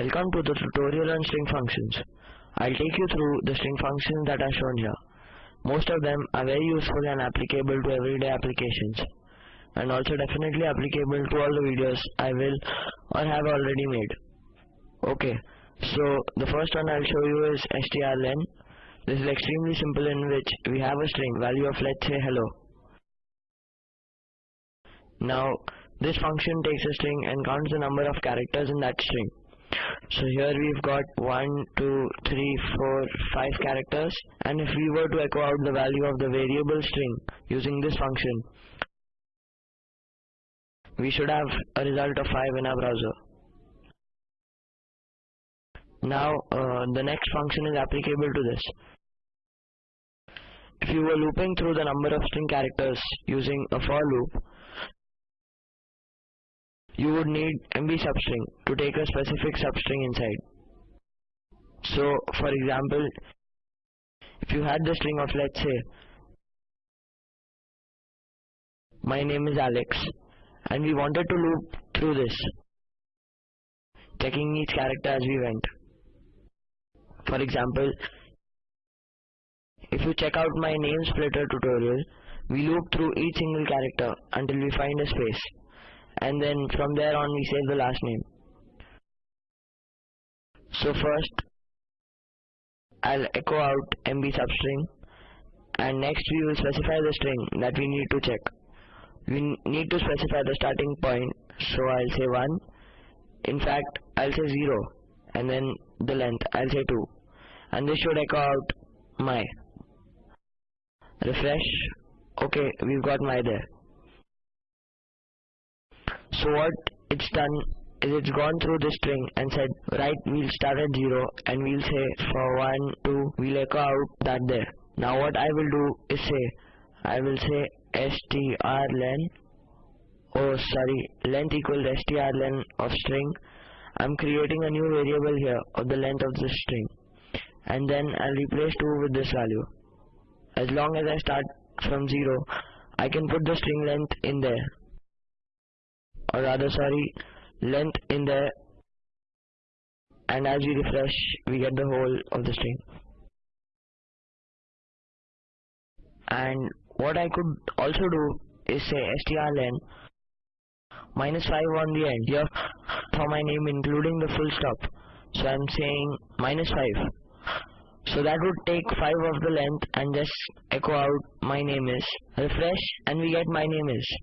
Welcome to the tutorial on string functions. I'll take you through the string functions that are shown here. Most of them are very useful and applicable to everyday applications and also definitely applicable to all the videos I will or have already made. Okay, so the first one I'll show you is strlen. This is extremely simple in which we have a string value of let's say hello. Now this function takes a string and counts the number of characters in that string. So here we've got 1, 2, 3, 4, 5 characters and if we were to echo out the value of the variable string using this function, we should have a result of 5 in our browser. Now uh, the next function is applicable to this. If you were looping through the number of string characters using a for loop, you would need MB substring to take a specific substring inside. So for example, if you had the string of let's say my name is Alex and we wanted to loop through this checking each character as we went. For example, if you check out my name splitter tutorial, we loop through each single character until we find a space and then from there on we save the last name. So first I'll echo out MB substring. And next we will specify the string that we need to check. We need to specify the starting point. So I'll say 1 in fact I'll say 0 and then the length. I'll say 2 and this should echo out my. Refresh. Okay we've got my there so what it's done is it's gone through the string and said right we'll start at 0 and we'll say for 1 2 we'll echo out that there. Now what I will do is say I will say strlen oh sorry length equal strlen of string. I'm creating a new variable here of the length of the string. And then I'll replace 2 with this value. As long as I start from 0 I can put the string length in there or rather sorry length in there and as we refresh we get the whole of the string. And what I could also do is say strlen minus 5 on the end here for my name including the full stop. So I'm saying minus 5 so that would take 5 of the length and just echo out my name is. Refresh and we get my name is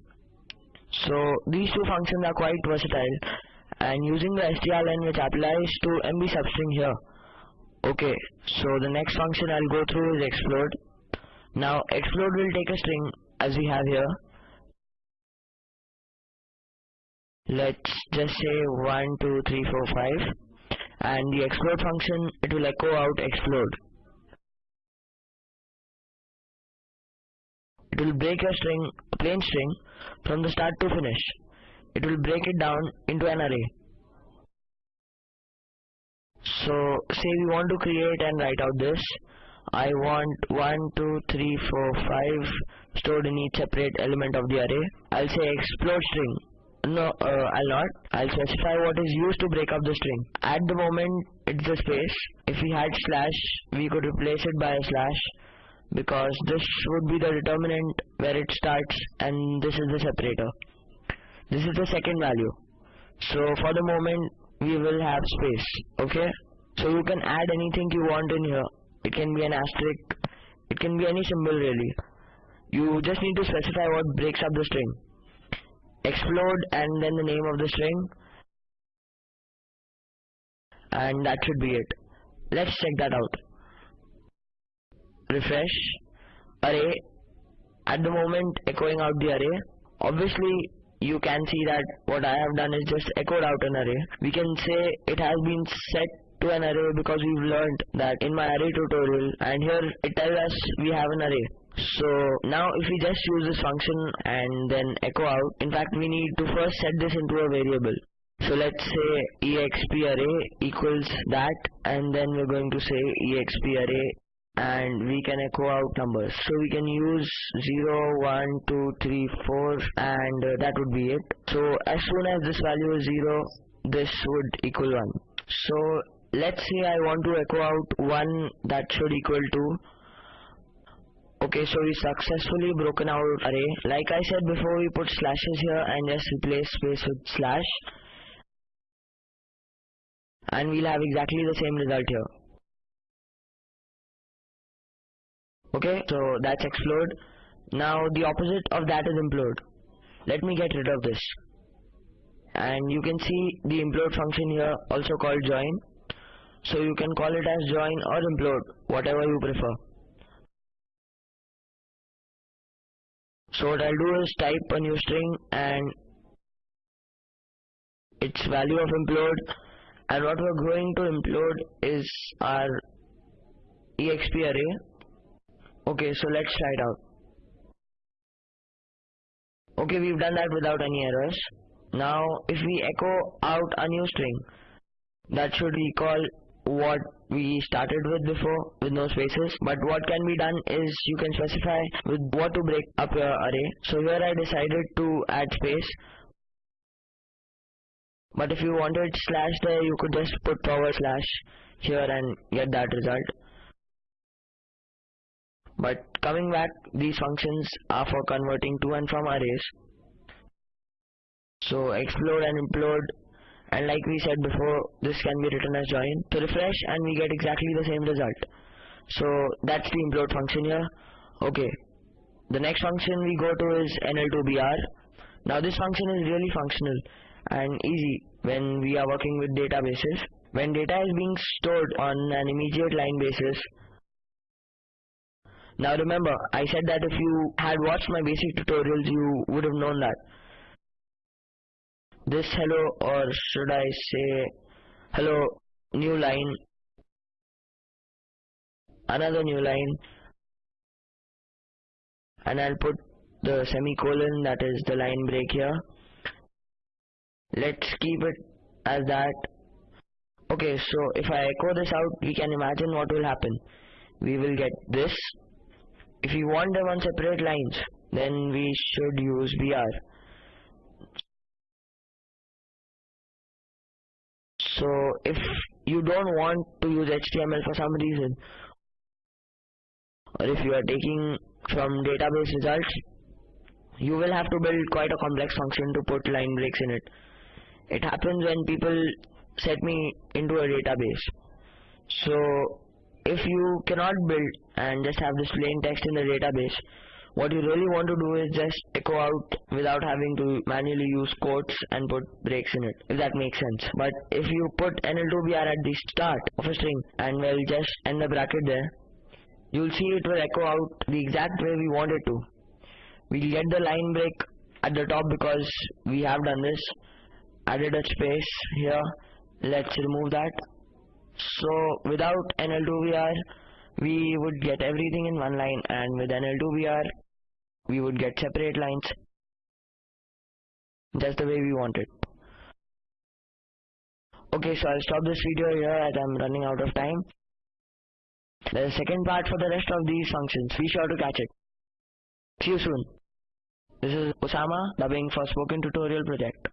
so these two functions are quite versatile and using the strlen which applies to MB substring here. Okay, so the next function I'll go through is explode. Now explode will take a string as we have here. Let's just say 1, 2, 3, 4, 5 and the explode function it will echo out explode. It will break a string, plain string from the start to finish. It will break it down into an array. So say we want to create and write out this. I want 1, 2, 3, 4, 5 stored in each separate element of the array. I'll say explode string. No, uh, I'll not. I'll specify what is used to break up the string. At the moment, it's the space. If we had slash, we could replace it by a slash because this would be the determinant where it starts and this is the separator. This is the second value. So for the moment we will have space. Okay. So you can add anything you want in here. It can be an asterisk. It can be any symbol really. You just need to specify what breaks up the string. Explode and then the name of the string. And that should be it. Let's check that out refresh array at the moment echoing out the array. Obviously you can see that what I have done is just echoed out an array. We can say it has been set to an array because we've learned that in my array tutorial and here it tells us we have an array. So now if we just use this function and then echo out in fact we need to first set this into a variable. So let's say exp array equals that and then we're going to say exp array and we can echo out numbers so we can use 0 1 2 3 4 and uh, that would be it so as soon as this value is 0 this would equal 1 So let's say I want to echo out 1 that should equal to Okay, so we successfully broken our array. Like I said before, we put slashes here and just replace space with slash. And we'll have exactly the same result here. Okay, so that's explode. Now the opposite of that is implode. Let me get rid of this. And you can see the implode function here also called join. So you can call it as join or implode, whatever you prefer. So what I'll do is type a new string and its value of implode and what we're going to implode is our exp array. Okay, so let's try it out. Okay, we've done that without any errors. Now, if we echo out a new string, that should recall what we started with before with no spaces but what can be done is you can specify with what to break up your array so here I decided to add space but if you wanted slash there you could just put forward slash here and get that result but coming back these functions are for converting to and from arrays. So explode and implode. And like we said before this can be written as join so refresh and we get exactly the same result. So that's the implode function here. Okay. The next function we go to is nl2br now this function is really functional and easy when we are working with databases. When data is being stored on an immediate line basis now remember I said that if you had watched my basic tutorials you would have known that this hello or should I say hello new line another new line and I'll put the semicolon that is the line break here. Let's keep it as that. Okay so if I echo this out we can imagine what will happen. We will get this if we want them on separate lines then we should use br so if you don't want to use HTML for some reason or if you are taking from database results you will have to build quite a complex function to put line breaks in it. It happens when people set me into a database. So if you cannot build and just have this plain text in the database what you really want to do is just echo out without having to manually use quotes and put breaks in it, if that makes sense. But if you put NL2BR at the start of a string and we'll just end the bracket there, you'll see it will echo out the exact way we want it to. We'll get the line break at the top because we have done this, added a space here, let's remove that. So without NL2BR, we would get everything in one line and with NL2BR, we would get separate lines. Just the way we want it. Okay so I'll stop this video here as I'm running out of time. There's a second part for the rest of these functions be sure to catch it. See you soon. This is Osama dubbing for spoken tutorial project